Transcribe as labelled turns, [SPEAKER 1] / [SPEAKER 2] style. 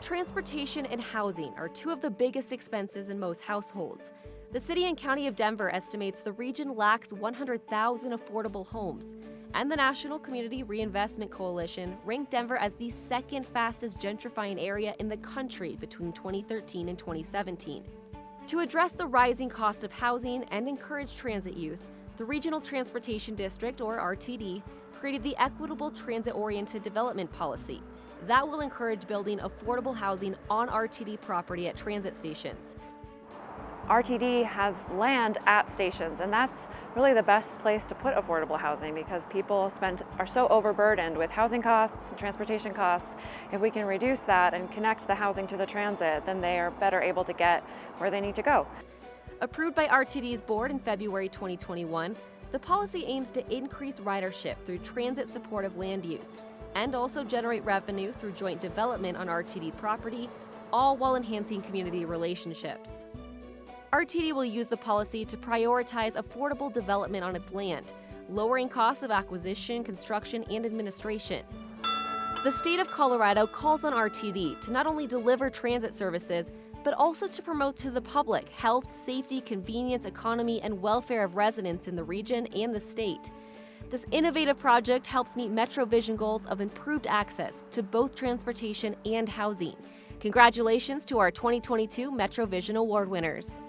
[SPEAKER 1] Transportation and housing are two of the biggest expenses in most households. The City and County of Denver estimates the region lacks 100,000 affordable homes, and the National Community Reinvestment Coalition ranked Denver as the second fastest gentrifying area in the country between 2013 and 2017. To address the rising cost of housing and encourage transit use, the Regional Transportation District, or RTD, created the Equitable Transit Oriented Development Policy. That will encourage building affordable housing on RTD property at transit stations.
[SPEAKER 2] RTD has land at stations and that's really the best place to put affordable housing because people spend are so overburdened with housing costs and transportation costs. If we can reduce that and connect the housing to the transit, then they are better able to get where they need to go.
[SPEAKER 1] Approved by RTD's board in February 2021, the policy aims to increase ridership through transit supportive land use and also generate revenue through joint development on RTD property, all while enhancing community relationships. RTD will use the policy to prioritize affordable development on its land, lowering costs of acquisition, construction, and administration. The state of Colorado calls on RTD to not only deliver transit services, but also to promote to the public health, safety, convenience, economy, and welfare of residents in the region and the state. This innovative project helps meet MetroVision goals of improved access to both transportation and housing. Congratulations to our 2022 MetroVision Award winners.